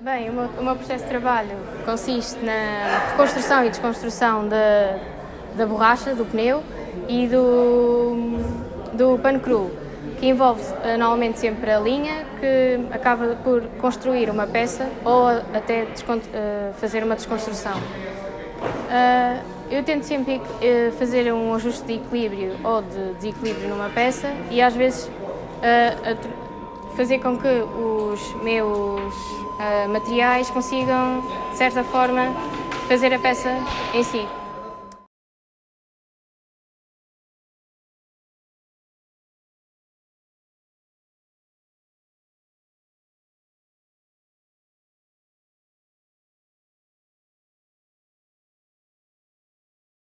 Bem, o meu, o meu processo de trabalho consiste na reconstrução e desconstrução da, da borracha, do pneu e do, do pano cru, que envolve eh, normalmente sempre a linha, que acaba por construir uma peça ou até uh, fazer uma desconstrução. Uh, eu tento sempre uh, fazer um ajuste de equilíbrio ou de desequilíbrio numa peça e às vezes fazer com que os meus materiais consigam, de certa forma, fazer a peça em si.